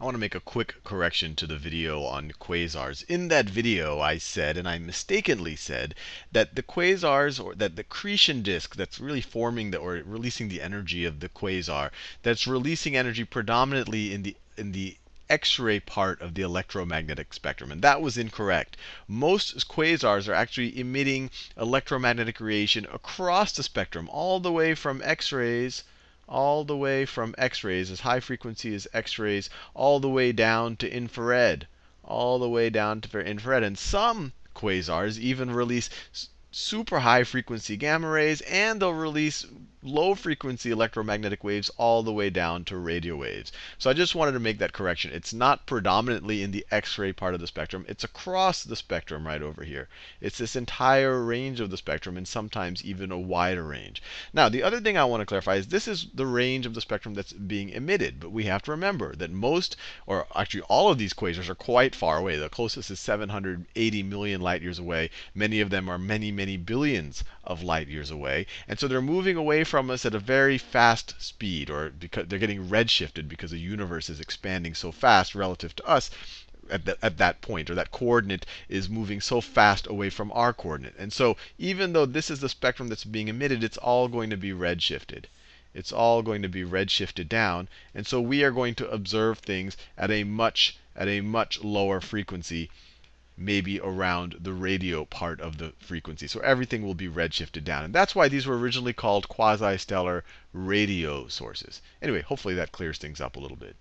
I want to make a quick correction to the video on quasars. In that video, I said, and I mistakenly said, that the quasars, or that the accretion disk that's really forming the, or releasing the energy of the quasar, that's releasing energy predominantly in the in the X-ray part of the electromagnetic spectrum. And that was incorrect. Most quasars are actually emitting electromagnetic radiation across the spectrum, all the way from X-rays all the way from X-rays, as high frequency as X-rays, all the way down to infrared, all the way down to infrared. And some quasars even release super high frequency gamma rays, and they'll release low frequency electromagnetic waves all the way down to radio waves. So I just wanted to make that correction. It's not predominantly in the X-ray part of the spectrum. It's across the spectrum right over here. It's this entire range of the spectrum and sometimes even a wider range. Now, the other thing I want to clarify is this is the range of the spectrum that's being emitted. But we have to remember that most, or actually all of these quasars are quite far away. The closest is 780 million light years away. Many of them are many, many billions of light years away. And so they're moving away from us at a very fast speed, or because they're getting redshifted because the universe is expanding so fast relative to us at, the, at that point, or that coordinate is moving so fast away from our coordinate. And so even though this is the spectrum that's being emitted, it's all going to be redshifted. It's all going to be redshifted down. And so we are going to observe things at a much at a much lower frequency maybe around the radio part of the frequency. So everything will be redshifted down. And that's why these were originally called quasi-stellar radio sources. Anyway, hopefully that clears things up a little bit.